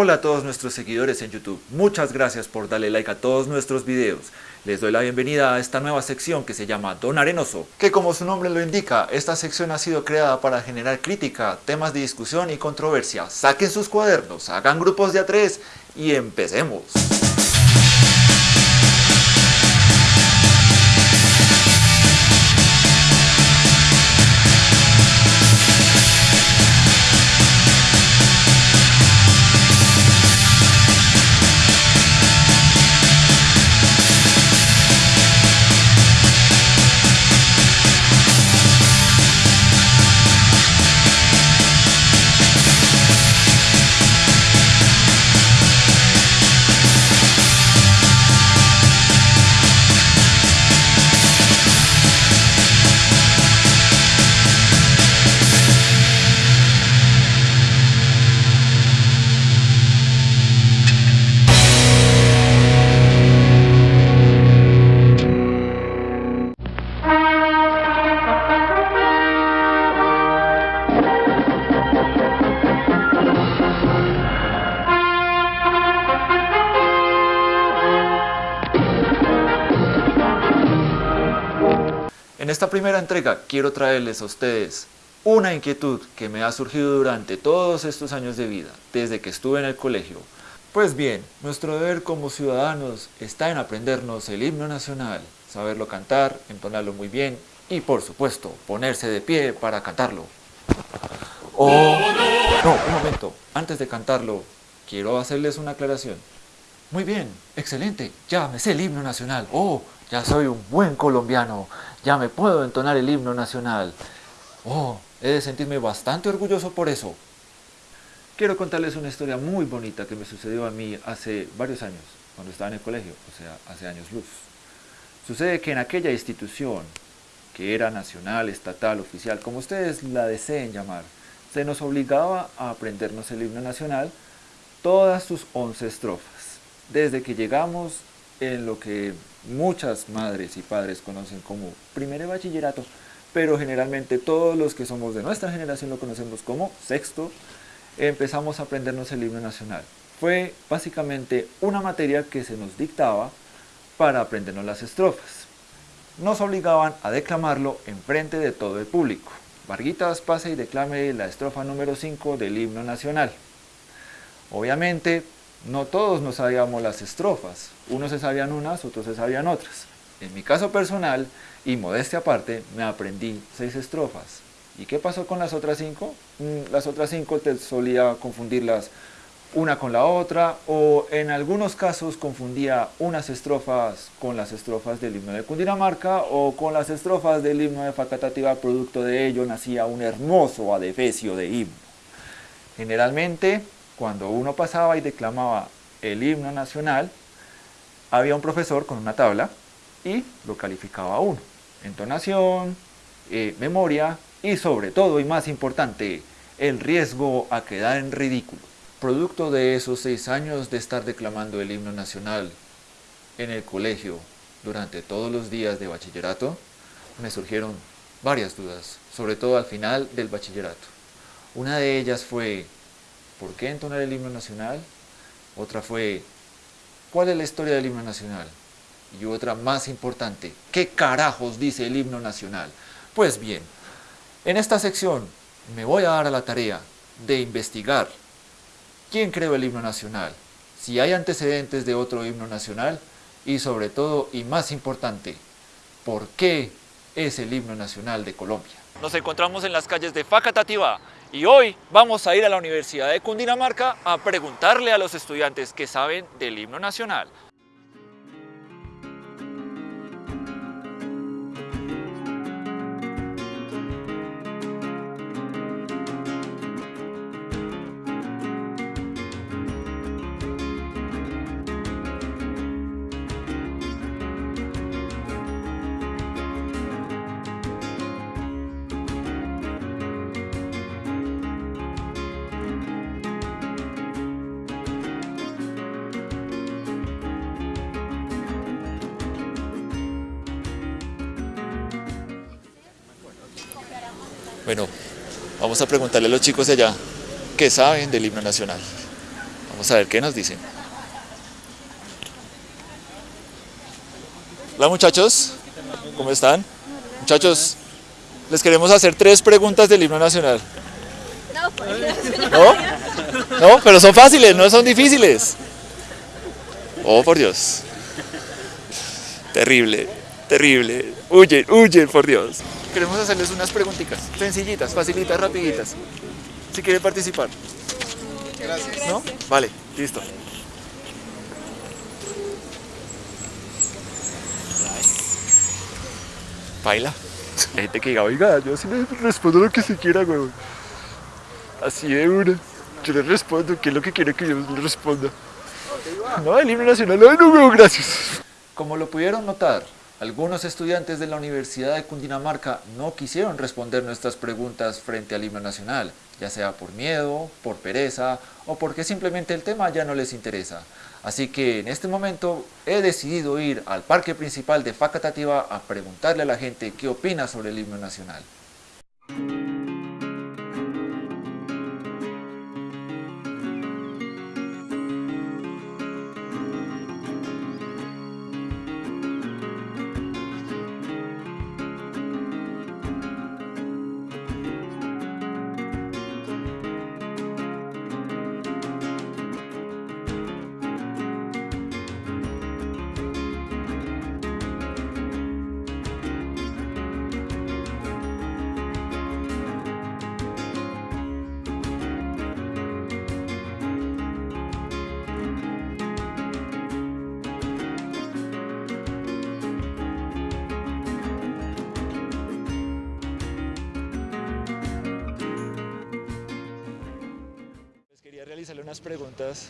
Hola a todos nuestros seguidores en YouTube, muchas gracias por darle like a todos nuestros videos. Les doy la bienvenida a esta nueva sección que se llama Don Arenoso, que como su nombre lo indica, esta sección ha sido creada para generar crítica, temas de discusión y controversia. Saquen sus cuadernos, hagan grupos de a tres y empecemos. En esta primera entrega quiero traerles a ustedes una inquietud que me ha surgido durante todos estos años de vida, desde que estuve en el colegio. Pues bien, nuestro deber como ciudadanos está en aprendernos el himno nacional, saberlo cantar, entonarlo muy bien y por supuesto ponerse de pie para cantarlo. Oh, no, un momento, antes de cantarlo quiero hacerles una aclaración. Muy bien, excelente, ya me el himno nacional. Oh, ya soy un buen colombiano, ya me puedo entonar el himno nacional. Oh, he de sentirme bastante orgulloso por eso. Quiero contarles una historia muy bonita que me sucedió a mí hace varios años, cuando estaba en el colegio, o sea, hace años luz. Sucede que en aquella institución, que era nacional, estatal, oficial, como ustedes la deseen llamar, se nos obligaba a aprendernos el himno nacional todas sus once estrofas desde que llegamos en lo que muchas madres y padres conocen como primer bachillerato, pero generalmente todos los que somos de nuestra generación lo conocemos como sexto, empezamos a aprendernos el himno nacional. Fue básicamente una materia que se nos dictaba para aprendernos las estrofas. Nos obligaban a declamarlo en frente de todo el público. Varguitas, pase y declame la estrofa número 5 del himno nacional. Obviamente, no todos nos sabíamos las estrofas, unos se sabían unas, otros se sabían otras. En mi caso personal, y modestia aparte, me aprendí seis estrofas. ¿Y qué pasó con las otras cinco? Mm, las otras cinco te solía confundirlas una con la otra, o en algunos casos confundía unas estrofas con las estrofas del himno de Cundinamarca, o con las estrofas del himno de Facatativa, producto de ello nacía un hermoso adefesio de himno. Generalmente, cuando uno pasaba y declamaba el himno nacional, había un profesor con una tabla y lo calificaba a uno. Entonación, eh, memoria y sobre todo y más importante, el riesgo a quedar en ridículo. Producto de esos seis años de estar declamando el himno nacional en el colegio durante todos los días de bachillerato, me surgieron varias dudas, sobre todo al final del bachillerato. Una de ellas fue, ¿por qué entonar el himno nacional? Otra fue, ¿cuál es la historia del himno nacional? Y otra más importante, ¿qué carajos dice el himno nacional? Pues bien, en esta sección me voy a dar a la tarea de investigar quién creó el himno nacional, si hay antecedentes de otro himno nacional y sobre todo y más importante, ¿por qué es el himno nacional de Colombia? Nos encontramos en las calles de Facatativá y hoy vamos a ir a la Universidad de Cundinamarca a preguntarle a los estudiantes que saben del himno nacional. Bueno, vamos a preguntarle a los chicos de allá qué saben del himno nacional. Vamos a ver qué nos dicen. Hola muchachos, ¿cómo están? Muchachos, les queremos hacer tres preguntas del himno nacional. ¿No? ¿No? Pero son fáciles, no son difíciles. Oh, por Dios. Terrible, terrible. Huyen, huyen, por Dios. Queremos hacerles unas preguntitas, sencillitas, facilitas, rapiditas. Si quieren participar. Gracias. ¿No? Vale, listo. Baila. Hay gente que diga, oiga, yo sí le respondo lo que se quiera, güey. Así de una. Yo le respondo, ¿qué es lo que quiere que yo le responda? No, el himno nacional, ay no, güey, gracias. Como lo pudieron notar, algunos estudiantes de la Universidad de Cundinamarca no quisieron responder nuestras preguntas frente al himno nacional, ya sea por miedo, por pereza o porque simplemente el tema ya no les interesa. Así que en este momento he decidido ir al parque principal de Facatativa a preguntarle a la gente qué opina sobre el himno nacional. Unas preguntas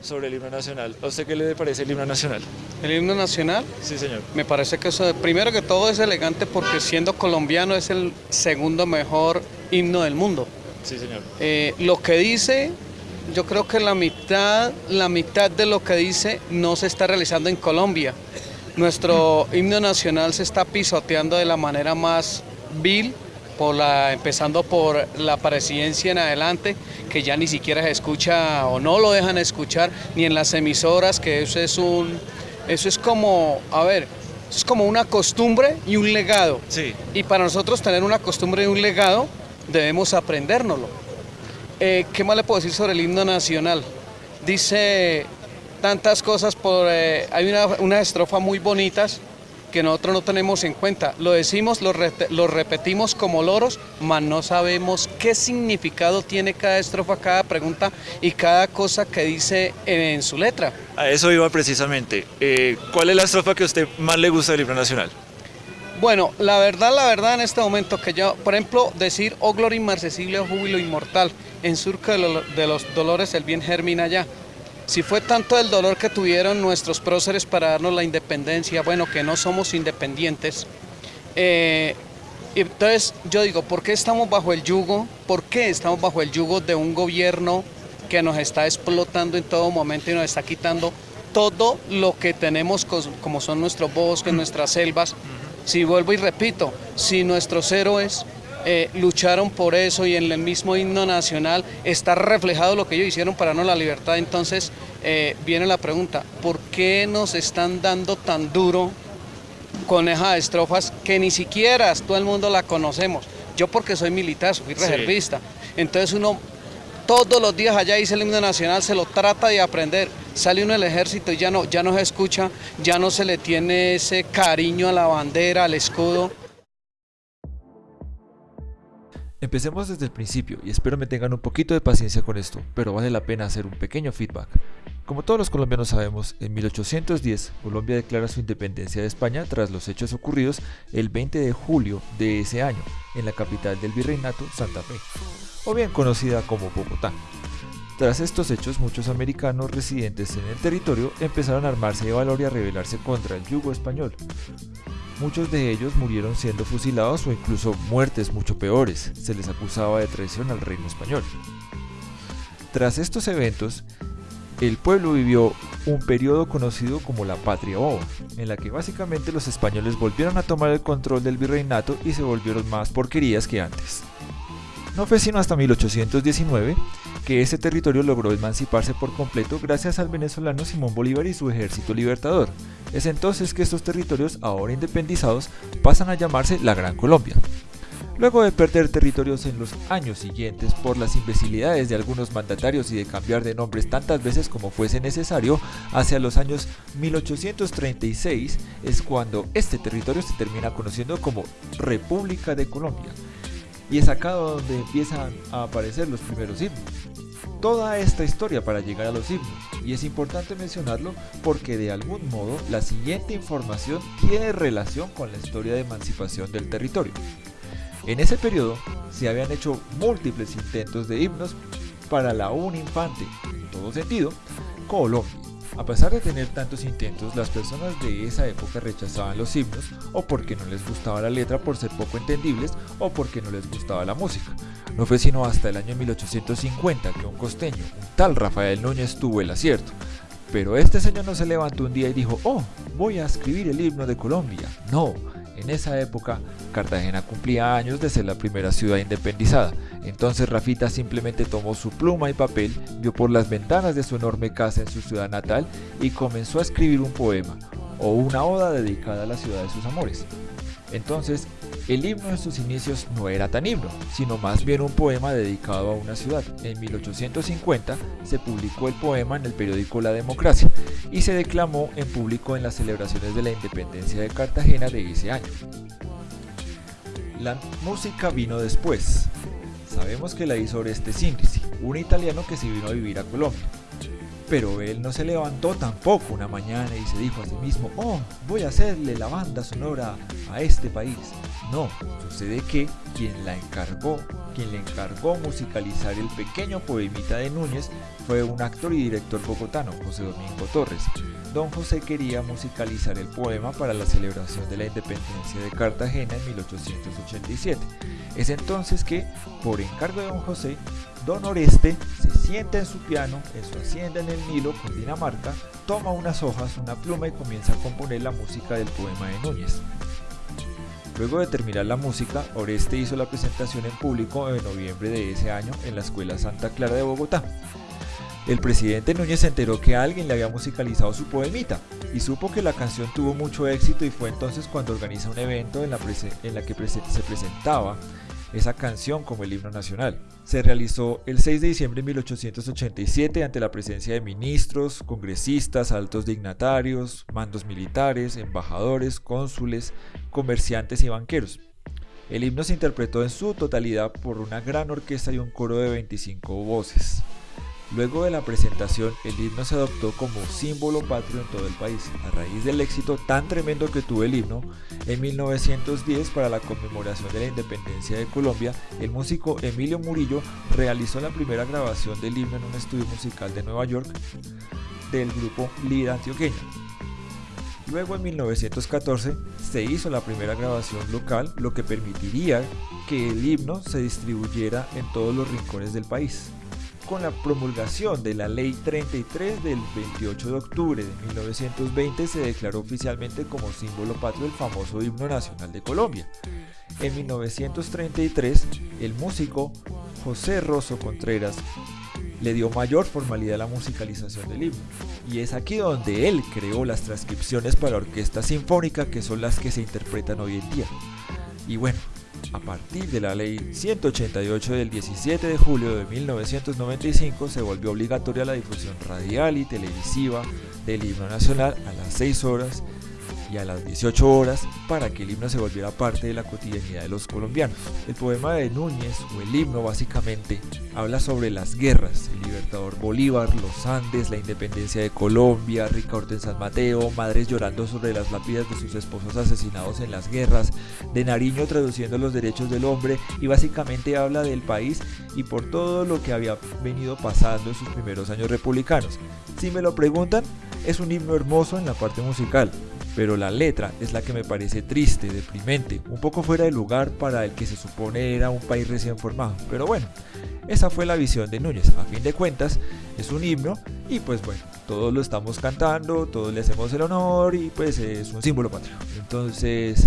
sobre el himno nacional. ¿A usted qué le parece el himno nacional? ¿El himno nacional? Sí, señor. Me parece que eso, primero que todo es elegante porque siendo colombiano es el segundo mejor himno del mundo. Sí, señor. Eh, lo que dice, yo creo que la mitad, la mitad de lo que dice no se está realizando en Colombia. Nuestro himno nacional se está pisoteando de la manera más vil la, empezando por la presidencia en adelante, que ya ni siquiera se escucha o no lo dejan escuchar, ni en las emisoras, que eso es un, eso es como, a ver, es como una costumbre y un legado. Sí. Y para nosotros tener una costumbre y un legado, debemos aprendérnoslo. Eh, ¿Qué más le puedo decir sobre el himno nacional? Dice tantas cosas, por, eh, hay una, unas estrofas muy bonitas, que nosotros no tenemos en cuenta. Lo decimos, lo, repetimos como loros, mas no sabemos qué significado tiene cada estrofa, cada pregunta y cada cosa que dice en, su letra. A eso iba precisamente. Eh, ¿Cuál es la estrofa que a usted más le gusta del libro nacional? Bueno, la verdad, la verdad en este momento que yo, por ejemplo, decir, oh gloria inmarcesible, oh júbilo inmortal, en surco de, los dolores el bien germina ya. Si fue tanto el dolor que tuvieron nuestros próceres para darnos la independencia, bueno, que no somos independientes, eh, entonces yo digo, ¿por qué estamos bajo el yugo? ¿Por qué estamos bajo el yugo de un gobierno que nos está explotando en todo momento y nos está quitando todo lo que tenemos como son nuestros bosques, nuestras selvas? Si vuelvo y repito, si nuestros héroes eh, lucharon por eso y en el mismo himno nacional está reflejado lo que ellos hicieron para no la libertad. Entonces eh, viene la pregunta, ¿por qué nos están dando tan duro con esas estrofas que ni siquiera todo el mundo la conocemos? Yo porque soy militar, soy reservista. Entonces uno todos los días allá dice el himno nacional, se lo trata de aprender. Sale uno del ejército y ya no, ya no se escucha, ya no se le tiene ese cariño a la bandera, al escudo. Empecemos desde el principio y espero me tengan un poquito de paciencia con esto, pero vale la pena hacer un pequeño feedback. Como todos los colombianos sabemos, en 1810 Colombia declara su independencia de España tras los hechos ocurridos el 20 de julio de ese año en la capital del virreinato Santa Fe, o bien conocida como Bogotá. Tras estos hechos, muchos americanos residentes en el territorio empezaron a armarse de valor y a rebelarse contra el yugo español. Muchos de ellos murieron siendo fusilados o incluso muertes mucho peores, se les acusaba de traición al reino español. Tras estos eventos, el pueblo vivió un periodo conocido como la Patria Boba, en la que básicamente los españoles volvieron a tomar el control del virreinato y se volvieron más porquerías que antes. No fue sino hasta 1819 que ese territorio logró emanciparse por completo gracias al venezolano Simón Bolívar y su ejército libertador. Es entonces que estos territorios, ahora independizados, pasan a llamarse la Gran Colombia. Luego de perder territorios en los años siguientes por las imbecilidades de algunos mandatarios y de cambiar de nombres tantas veces como fuese necesario, hacia los años 1836 es cuando este territorio se termina conociendo como República de Colombia. Y es acá donde empiezan a aparecer los primeros himnos. Toda esta historia para llegar a los himnos, y es importante mencionarlo porque de algún modo la siguiente información tiene relación con la historia de emancipación del territorio. En ese periodo se habían hecho múltiples intentos de himnos para la un infante, en todo sentido, Colombia. A pesar de tener tantos intentos, las personas de esa época rechazaban los himnos o porque no les gustaba la letra por ser poco entendibles o porque no les gustaba la música. No fue sino hasta el año 1850 que un costeño, un tal Rafael Núñez, tuvo el acierto. Pero este señor no se levantó un día y dijo, oh, voy a escribir el himno de Colombia. No, en esa época, Cartagena cumplía años de ser la primera ciudad independizada. Entonces Rafita simplemente tomó su pluma y papel, vio por las ventanas de su enorme casa en su ciudad natal y comenzó a escribir un poema o una oda dedicada a la ciudad de sus amores. Entonces, el himno en sus inicios no era tan himno, sino más bien un poema dedicado a una ciudad. En 1850 se publicó el poema en el periódico La Democracia y se declamó en público en las celebraciones de la independencia de Cartagena de ese año. La música vino después. Sabemos que la hizo Oreste Sinrisi, un italiano que se vino a vivir a Colombia. Pero él no se levantó tampoco una mañana y se dijo a sí mismo, oh, voy a hacerle la banda sonora a este país. No, sucede que quien la encargó, quien le encargó musicalizar el pequeño poemita de Núñez fue un actor y director bogotano, José Domingo Torres. Don José quería musicalizar el poema para la celebración de la independencia de Cartagena en 1887. Es entonces que, por encargo de don José, Don Oreste se sienta en su piano, en su hacienda en el Nilo, Dinamarca, toma unas hojas, una pluma y comienza a componer la música del poema de Núñez. Luego de terminar la música, Oreste hizo la presentación en público en noviembre de ese año en la Escuela Santa Clara de Bogotá. El presidente Núñez se enteró que alguien le había musicalizado su poemita y supo que la canción tuvo mucho éxito y fue entonces cuando organiza un evento en la, en la que se presentaba esa canción como el himno nacional. Se realizó el 6 de diciembre de 1887 ante la presencia de ministros, congresistas, altos dignatarios, mandos militares, embajadores, cónsules, comerciantes y banqueros. El himno se interpretó en su totalidad por una gran orquesta y un coro de 25 voces. Luego de la presentación, el himno se adoptó como símbolo patrio en todo el país. A raíz del éxito tan tremendo que tuvo el himno, en 1910, para la conmemoración de la independencia de Colombia, el músico Emilio Murillo realizó la primera grabación del himno en un estudio musical de Nueva York del grupo Lira Antioqueña. Luego en 1914 se hizo la primera grabación local, lo que permitiría que el himno se distribuyera en todos los rincones del país con la promulgación de la Ley 33 del 28 de octubre de 1920 se declaró oficialmente como símbolo patrio el famoso himno nacional de Colombia. En 1933, el músico José Rosso Contreras le dio mayor formalidad a la musicalización del himno, y es aquí donde él creó las transcripciones para orquesta sinfónica que son las que se interpretan hoy en día. Y bueno, a partir de la ley 188 del 17 de julio de 1995 se volvió obligatoria la difusión radial y televisiva del himno nacional a las 6 horas y a las 18 horas para que el himno se volviera parte de la cotidianidad de los colombianos. El poema de Núñez, o el himno básicamente, habla sobre las guerras, el libertador Bolívar, los Andes, la independencia de Colombia, Ricaurte en San Mateo, madres llorando sobre las lápidas de sus esposos asesinados en las guerras, de Nariño traduciendo los derechos del hombre y básicamente habla del país y por todo lo que había venido pasando en sus primeros años republicanos. Si me lo preguntan, es un himno hermoso en la parte musical, pero la letra es la que me parece triste, deprimente, un poco fuera de lugar para el que se supone era un país recién formado. Pero bueno, esa fue la visión de Núñez. A fin de cuentas, es un himno y pues bueno, todos lo estamos cantando, todos le hacemos el honor y pues es un símbolo patrio. Entonces,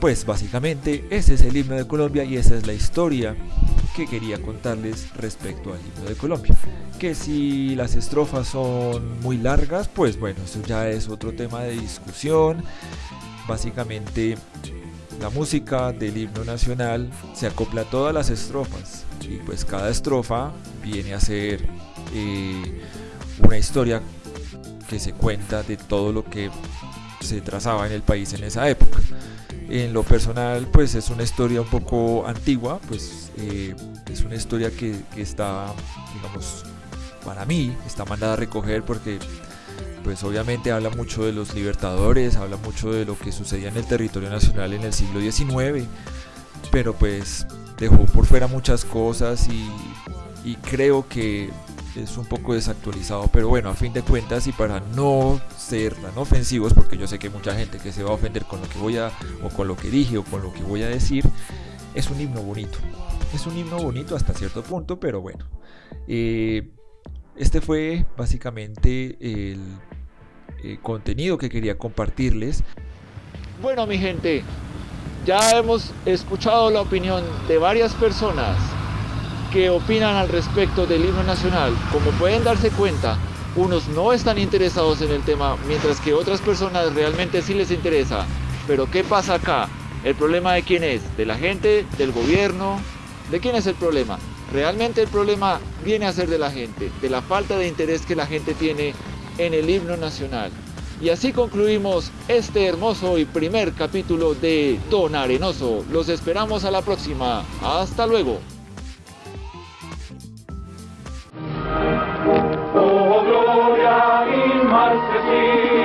pues básicamente ese es el himno de Colombia y esa es la historia que quería contarles respecto al himno de Colombia. Que si las estrofas son muy largas, pues bueno, eso ya es otro tema de discusión. Básicamente la música del himno nacional se acopla a todas las estrofas y pues cada estrofa viene a ser eh, una historia que se cuenta de todo lo que se trazaba en el país en esa época. En lo personal, pues es una historia un poco antigua, pues eh, es una historia que, está, digamos, para mí, está mandada a recoger porque, pues obviamente habla mucho de los libertadores, habla mucho de lo que sucedía en el territorio nacional en el siglo XIX, pero pues dejó por fuera muchas cosas y creo que es un poco desactualizado, pero bueno, a fin de cuentas y para no ser tan ofensivos, porque yo sé que hay mucha gente que se va a ofender con lo que voy a, o con lo que dije, o con lo que voy a decir, es un himno bonito. Es un himno bonito hasta cierto punto, pero bueno. Eh, este fue básicamente el, el contenido que quería compartirles. Bueno, mi gente, ya hemos escuchado la opinión de varias personas que opinan al respecto del himno nacional. Como pueden darse cuenta, unos no están interesados en el tema, mientras que otras personas realmente sí les interesa. Pero ¿qué pasa acá? ¿El problema de quién es? ¿De la gente? ¿Del gobierno? ¿De quién es el problema? Realmente el problema viene a ser de la gente, de la falta de interés que la gente tiene en el himno nacional. Y así concluimos este hermoso y primer capítulo de Don Arenoso. Los esperamos a la próxima. Hasta luego. De